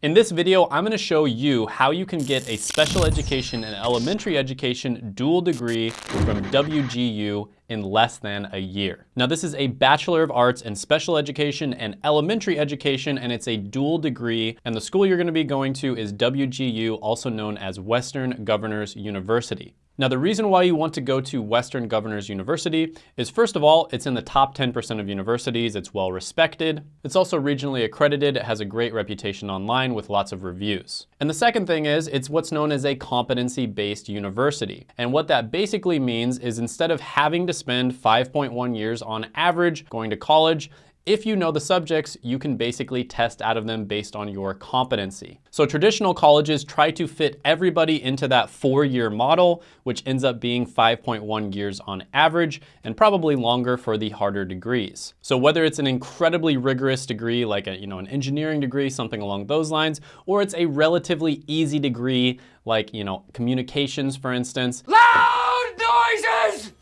In this video, I'm gonna show you how you can get a special education and elementary education dual degree from WGU in less than a year. Now this is a Bachelor of Arts in Special Education and Elementary Education and it's a dual degree and the school you're gonna be going to is WGU, also known as Western Governors University. Now, the reason why you want to go to Western Governors University is first of all, it's in the top 10% of universities, it's well respected. It's also regionally accredited, it has a great reputation online with lots of reviews. And the second thing is, it's what's known as a competency-based university. And what that basically means is instead of having to spend 5.1 years on average going to college, if you know the subjects, you can basically test out of them based on your competency. So traditional colleges try to fit everybody into that four-year model, which ends up being 5.1 years on average and probably longer for the harder degrees. So whether it's an incredibly rigorous degree like a, you know, an engineering degree, something along those lines, or it's a relatively easy degree like you know, communications, for instance. Loud noises!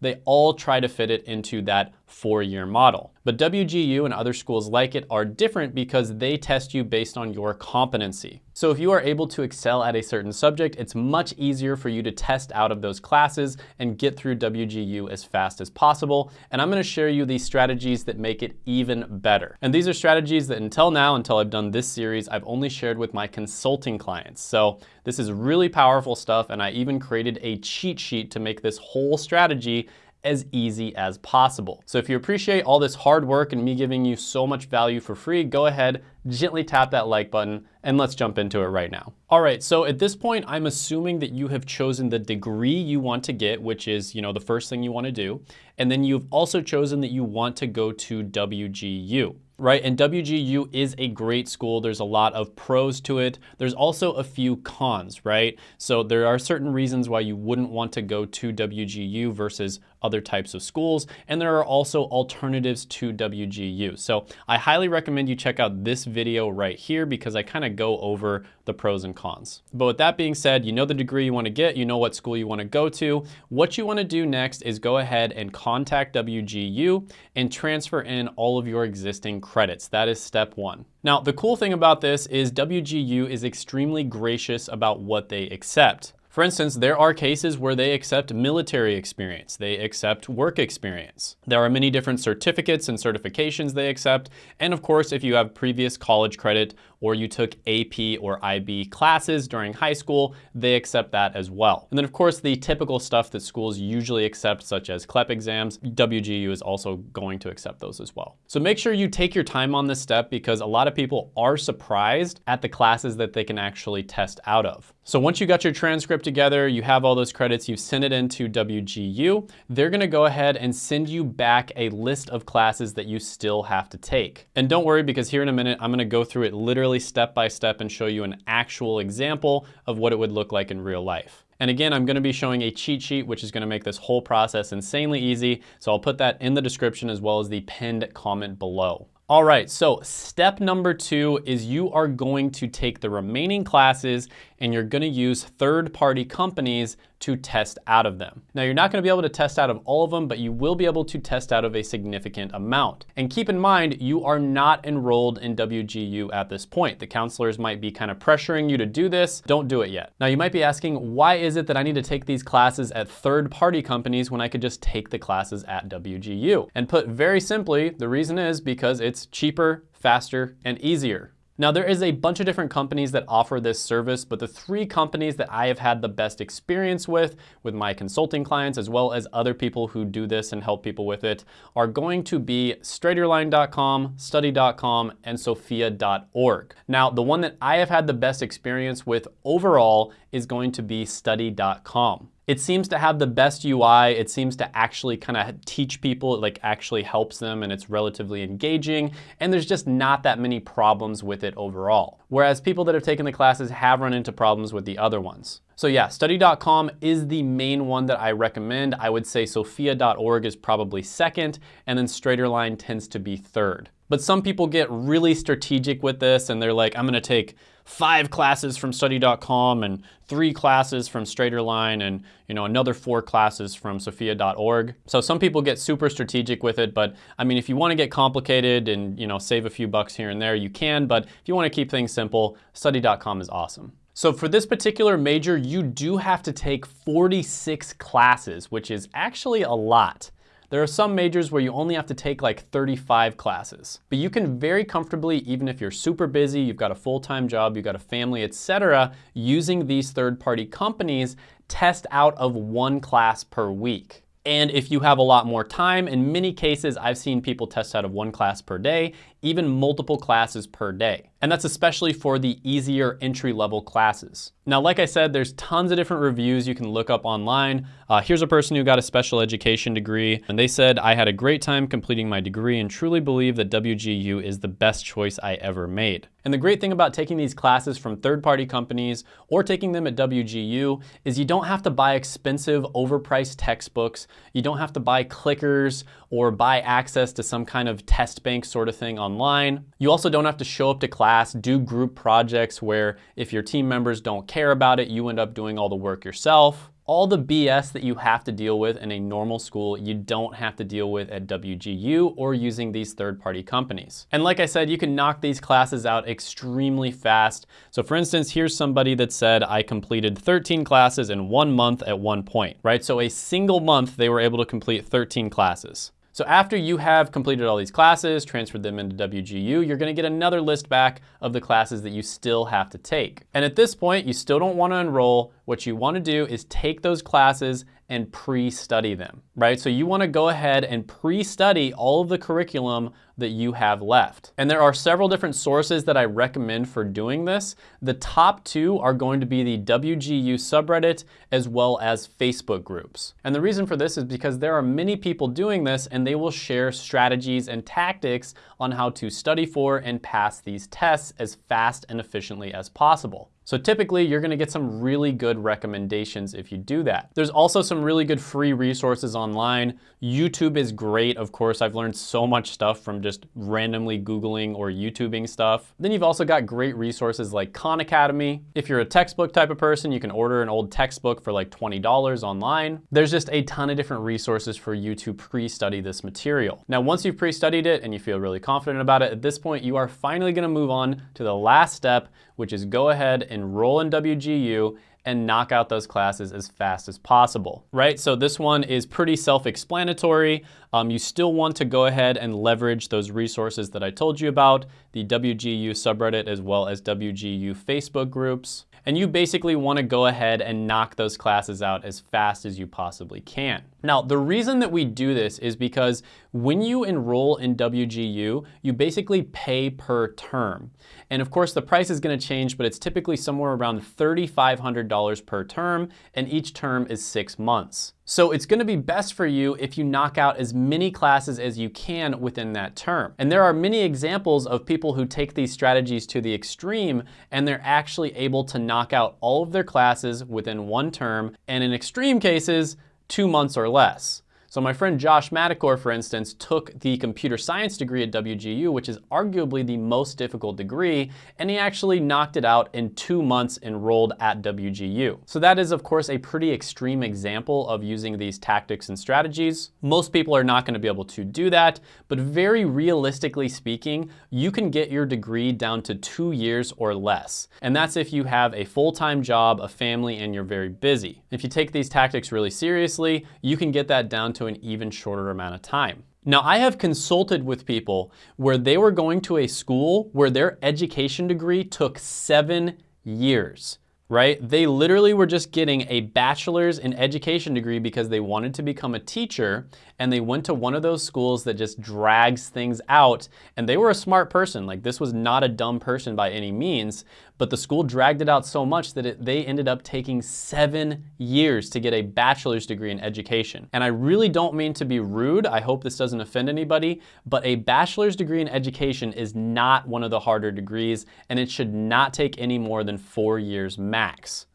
They all try to fit it into that four-year model. But WGU and other schools like it are different because they test you based on your competency. So if you are able to excel at a certain subject, it's much easier for you to test out of those classes and get through WGU as fast as possible. And I'm gonna share you these strategies that make it even better. And these are strategies that until now, until I've done this series, I've only shared with my consulting clients. So this is really powerful stuff. And I even created a cheat sheet to make this whole strategy as easy as possible. So if you appreciate all this hard work and me giving you so much value for free, go ahead, gently tap that like button, and let's jump into it right now. All right, so at this point, I'm assuming that you have chosen the degree you want to get, which is, you know, the first thing you wanna do. And then you've also chosen that you want to go to WGU right? And WGU is a great school. There's a lot of pros to it. There's also a few cons, right? So there are certain reasons why you wouldn't want to go to WGU versus other types of schools. And there are also alternatives to WGU. So I highly recommend you check out this video right here because I kind of go over the pros and cons. But with that being said, you know the degree you want to get, you know what school you want to go to. What you want to do next is go ahead and contact WGU and transfer in all of your existing credits. That is step one. Now, the cool thing about this is WGU is extremely gracious about what they accept. For instance, there are cases where they accept military experience, they accept work experience. There are many different certificates and certifications they accept, and of course, if you have previous college credit or you took AP or IB classes during high school, they accept that as well. And then of course, the typical stuff that schools usually accept, such as CLEP exams, WGU is also going to accept those as well. So make sure you take your time on this step because a lot of people are surprised at the classes that they can actually test out of. So once you got your transcript together, you have all those credits, you've sent it into WGU, they're gonna go ahead and send you back a list of classes that you still have to take. And don't worry because here in a minute, I'm gonna go through it literally literally step by step and show you an actual example of what it would look like in real life. And again, I'm gonna be showing a cheat sheet, which is gonna make this whole process insanely easy. So I'll put that in the description as well as the pinned comment below. All right, so step number two is you are going to take the remaining classes and you're gonna use third-party companies to test out of them. Now you're not gonna be able to test out of all of them, but you will be able to test out of a significant amount. And keep in mind, you are not enrolled in WGU at this point. The counselors might be kind of pressuring you to do this. Don't do it yet. Now you might be asking, why is it that I need to take these classes at third-party companies when I could just take the classes at WGU? And put very simply, the reason is because it's cheaper, faster, and easier. Now there is a bunch of different companies that offer this service, but the three companies that I have had the best experience with, with my consulting clients, as well as other people who do this and help people with it, are going to be straighterline.com, study.com, and sophia.org. Now, the one that I have had the best experience with overall is going to be study.com. It seems to have the best UI. It seems to actually kind of teach people, it like actually helps them and it's relatively engaging. And there's just not that many problems with it overall. Whereas people that have taken the classes have run into problems with the other ones. So yeah, study.com is the main one that I recommend. I would say sophia.org is probably second, and then Straighterline tends to be third. But some people get really strategic with this and they're like, I'm gonna take five classes from study.com and three classes from Straighterline and you know another four classes from sophia.org. So some people get super strategic with it, but I mean if you want to get complicated and you know save a few bucks here and there, you can, but if you want to keep things simple, study.com is awesome. So for this particular major, you do have to take 46 classes, which is actually a lot. There are some majors where you only have to take like 35 classes, but you can very comfortably, even if you're super busy, you've got a full-time job, you've got a family, etc., using these third-party companies, test out of one class per week. And if you have a lot more time, in many cases, I've seen people test out of one class per day, even multiple classes per day. And that's especially for the easier entry level classes. Now, like I said, there's tons of different reviews you can look up online. Uh, here's a person who got a special education degree, and they said, I had a great time completing my degree and truly believe that WGU is the best choice I ever made. And the great thing about taking these classes from third-party companies or taking them at WGU is you don't have to buy expensive, overpriced textbooks. You don't have to buy clickers or buy access to some kind of test bank sort of thing online. You also don't have to show up to class, do group projects where if your team members don't care about it, you end up doing all the work yourself all the BS that you have to deal with in a normal school, you don't have to deal with at WGU or using these third-party companies. And like I said, you can knock these classes out extremely fast. So for instance, here's somebody that said, I completed 13 classes in one month at one point, right? So a single month, they were able to complete 13 classes. So after you have completed all these classes, transferred them into WGU, you're gonna get another list back of the classes that you still have to take. And at this point, you still don't wanna enroll. What you wanna do is take those classes and pre-study them, right? So you wanna go ahead and pre-study all of the curriculum that you have left. And there are several different sources that I recommend for doing this. The top two are going to be the WGU subreddit as well as Facebook groups. And the reason for this is because there are many people doing this and they will share strategies and tactics on how to study for and pass these tests as fast and efficiently as possible. So typically you're gonna get some really good recommendations if you do that. There's also some really good free resources online. YouTube is great. Of course, I've learned so much stuff from just randomly Googling or YouTubing stuff. Then you've also got great resources like Khan Academy. If you're a textbook type of person, you can order an old textbook for like $20 online. There's just a ton of different resources for you to pre-study this material. Now, once you've pre-studied it and you feel really confident about it, at this point, you are finally gonna move on to the last step, which is go ahead, and enroll in WGU, and knock out those classes as fast as possible, right? So this one is pretty self-explanatory. Um, you still want to go ahead and leverage those resources that I told you about, the WGU subreddit as well as WGU Facebook groups. And you basically wanna go ahead and knock those classes out as fast as you possibly can. Now, the reason that we do this is because when you enroll in WGU, you basically pay per term. And of course, the price is gonna change, but it's typically somewhere around $3,500 per term, and each term is six months. So it's gonna be best for you if you knock out as many classes as you can within that term. And there are many examples of people who take these strategies to the extreme, and they're actually able to knock out all of their classes within one term, and in extreme cases, two months or less. So my friend Josh Madakor, for instance, took the computer science degree at WGU, which is arguably the most difficult degree, and he actually knocked it out in two months enrolled at WGU. So that is, of course, a pretty extreme example of using these tactics and strategies. Most people are not gonna be able to do that, but very realistically speaking, you can get your degree down to two years or less. And that's if you have a full-time job, a family, and you're very busy. If you take these tactics really seriously, you can get that down to an even shorter amount of time. Now, I have consulted with people where they were going to a school where their education degree took seven years right? They literally were just getting a bachelor's in education degree because they wanted to become a teacher and they went to one of those schools that just drags things out and they were a smart person. Like this was not a dumb person by any means, but the school dragged it out so much that it, they ended up taking seven years to get a bachelor's degree in education. And I really don't mean to be rude. I hope this doesn't offend anybody, but a bachelor's degree in education is not one of the harder degrees and it should not take any more than four years max.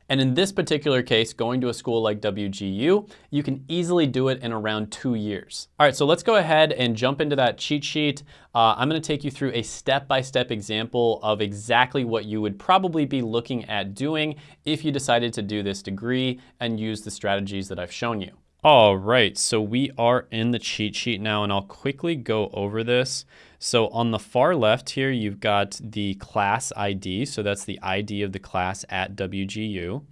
And in this particular case, going to a school like WGU, you can easily do it in around two years. All right, so let's go ahead and jump into that cheat sheet. Uh, I'm gonna take you through a step-by-step -step example of exactly what you would probably be looking at doing if you decided to do this degree and use the strategies that I've shown you. All right, so we are in the cheat sheet now and I'll quickly go over this. So on the far left here, you've got the class ID. So that's the ID of the class at WGU.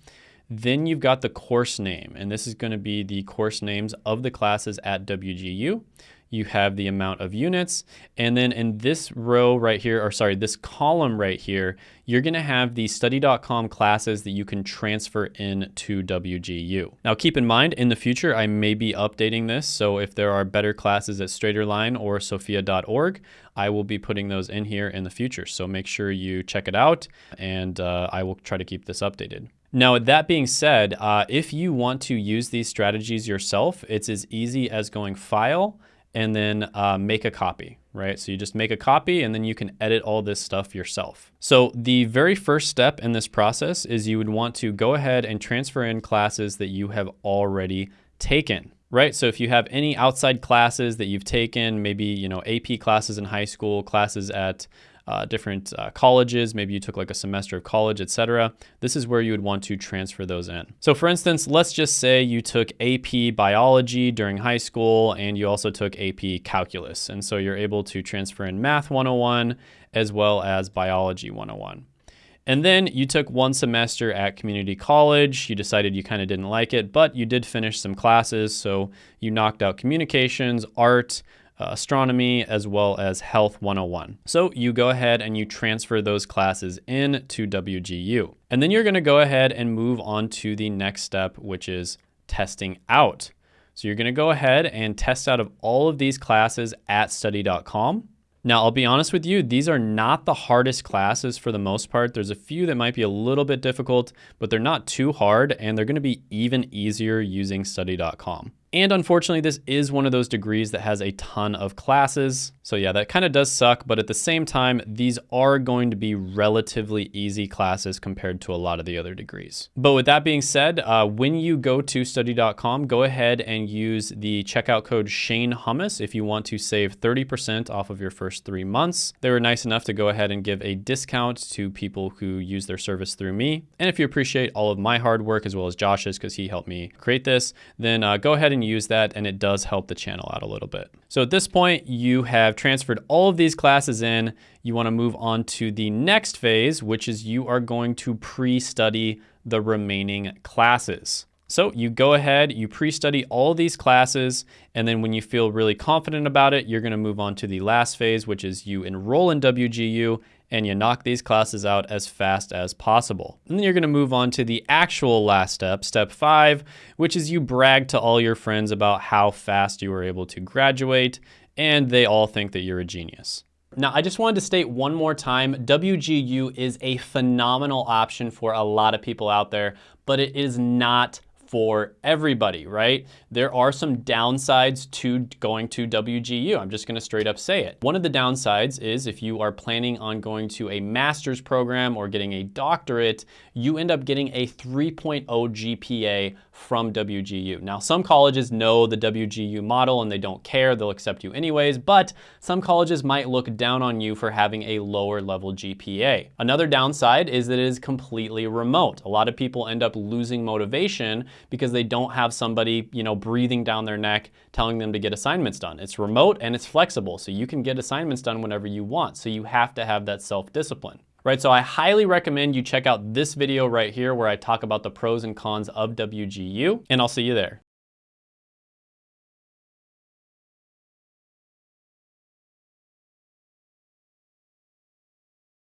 Then you've got the course name, and this is gonna be the course names of the classes at WGU you have the amount of units. And then in this row right here, or sorry, this column right here, you're gonna have the study.com classes that you can transfer in to WGU. Now keep in mind, in the future, I may be updating this. So if there are better classes at Straighterline or sophia.org, I will be putting those in here in the future. So make sure you check it out and uh, I will try to keep this updated. Now, that being said, uh, if you want to use these strategies yourself, it's as easy as going File, and then uh, make a copy, right? So you just make a copy and then you can edit all this stuff yourself. So the very first step in this process is you would want to go ahead and transfer in classes that you have already taken, right? So if you have any outside classes that you've taken, maybe, you know, AP classes in high school, classes at uh, different uh, colleges, maybe you took like a semester of college, etc. This is where you would want to transfer those in. So for instance, let's just say you took AP biology during high school and you also took AP calculus. And so you're able to transfer in math 101 as well as biology 101. And then you took one semester at community college. You decided you kind of didn't like it, but you did finish some classes. So you knocked out communications, art, Uh, astronomy, as well as health 101. So you go ahead and you transfer those classes in to WGU. And then you're gonna go ahead and move on to the next step, which is testing out. So you're gonna go ahead and test out of all of these classes at study.com. Now, I'll be honest with you, these are not the hardest classes for the most part. There's a few that might be a little bit difficult, but they're not too hard, and they're gonna be even easier using study.com. And unfortunately, this is one of those degrees that has a ton of classes. So yeah, that kind of does suck, but at the same time, these are going to be relatively easy classes compared to a lot of the other degrees. But with that being said, uh, when you go to study.com, go ahead and use the checkout code Shane Hummus if you want to save 30% off of your first three months. They were nice enough to go ahead and give a discount to people who use their service through me. And if you appreciate all of my hard work as well as Josh's, because he helped me create this, then uh, go ahead and use that and it does help the channel out a little bit. So at this point, you have transferred all of these classes in. You wanna move on to the next phase, which is you are going to pre-study the remaining classes. So you go ahead, you pre-study all these classes, and then when you feel really confident about it, you're gonna move on to the last phase, which is you enroll in WGU and you knock these classes out as fast as possible. And then you're gonna move on to the actual last step, step five, which is you brag to all your friends about how fast you were able to graduate, and they all think that you're a genius. Now, I just wanted to state one more time, WGU is a phenomenal option for a lot of people out there, but it is not for everybody, right? There are some downsides to going to WGU. I'm just gonna straight up say it. One of the downsides is if you are planning on going to a master's program or getting a doctorate, you end up getting a 3.0 GPA from WGU. Now, some colleges know the WGU model and they don't care, they'll accept you anyways, but some colleges might look down on you for having a lower level GPA. Another downside is that it is completely remote. A lot of people end up losing motivation because they don't have somebody, you know, breathing down their neck telling them to get assignments done. It's remote and it's flexible, so you can get assignments done whenever you want. So you have to have that self-discipline right? So I highly recommend you check out this video right here where I talk about the pros and cons of WGU, and I'll see you there.